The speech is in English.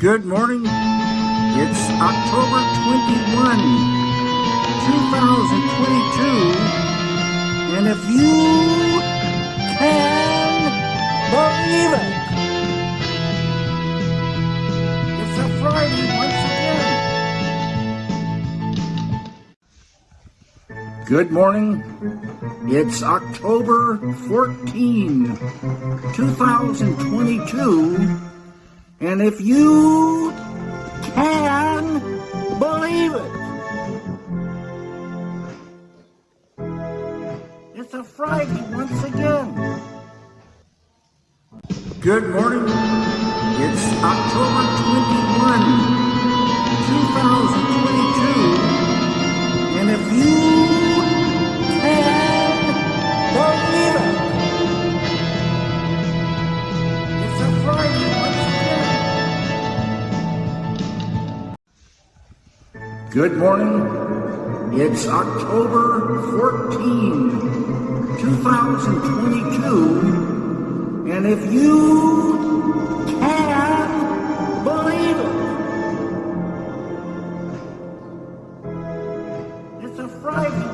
Good morning. It's October 21, 2022. And if you can believe it, it's a Friday once again. Good morning. It's October 14, 2022. And if you can believe it, it's a Friday once again. Good morning. It's October 21, 2022. And if you Good morning. It's October 14, 2022, and if you can believe it, it's a Friday.